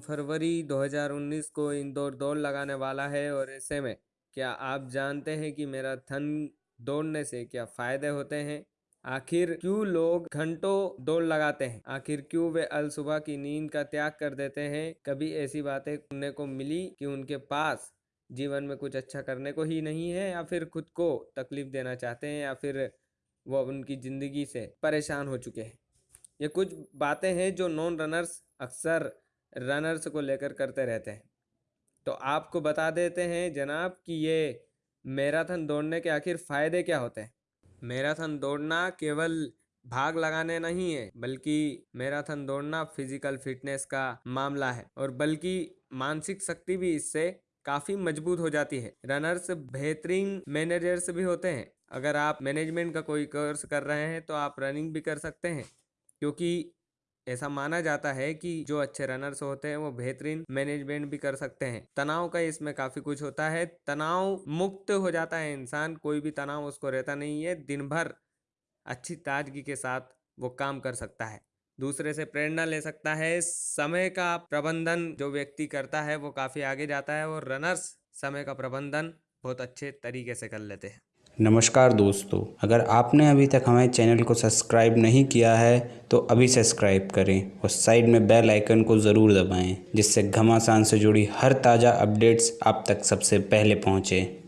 2019 को इंदौर दौड़ लगाने वाला है और ऐसे में क्या आप जानते हैं कि मैराथन दौड़ने से क्या फ़ायदे होते हैं? आखिर क्यों लोग घंटों दौड़ लगाते हैं? आखिर क्यों वे अल सुबह की नींद का त्याग कर देते हैं? कभी ऐसी बातें सुनने को मिली कि उनके पास जीवन में कुछ अच्छा करने को ही नहीं है या फिर खुद को तकलीफ़ देना चाहते हैं या फिर वो उनकी ज़िंदगी से परेशान हो चुके हैं? ये कुछ बातें हैं जो नॉन रनर्स अक्सर रनर्स को लेकर करते रहते हैं। तो आपको बता देते हैं जनाब कि ये मैराथन दौड़ने के आखिर फ़ायदे क्या होते हैं? मैराथन दौड़ना केवल भाग लगाने नहीं है, बल्कि मैराथन दौड़ना फ़िज़िकल फिटनेस का मामला है और बल्कि मानसिक शक्ति भी इससे काफ़ी मज़बूत हो जाती है। रनर्स बेहतरीन मैनेजर्स भी होते हैं। अगर आप मैनेजमेंट का कोई कोर्स कर रहे हैं तो आप रनिंग भी कर सकते हैं, क्योंकि ऐसा माना जाता है कि जो अच्छे रनर्स होते हैं, वो बेहतरीन मैनेजमेंट भी कर सकते हैं। तनाव का इसमें काफ़ी कुछ होता है। तनाव मुक्त हो जाता है इंसान, कोई भी तनाव उसको रहता नहीं है। दिन भर अच्छी ताजगी के साथ वो काम कर सकता है। दूसरे से प्रेरणा ले सकता है। समय का प्रबंधन जो व्यक्ति करता है, वो काफ़ी आगे जाता है और रनर्स समय का प्रबंधन बहुत अच्छे तरीके से कर लेते हैं। नमस्कार दोस्तों, अगर आपने अभी तक हमारे चैनल को सब्सक्राइब नहीं किया है तो अभी सब्सक्राइब करें और साइड में बेल आइकन को ज़रूर दबाएँ, जिससे घमासान से जुड़ी हर ताज़ा अपडेट्स आप तक सबसे पहले पहुँचें।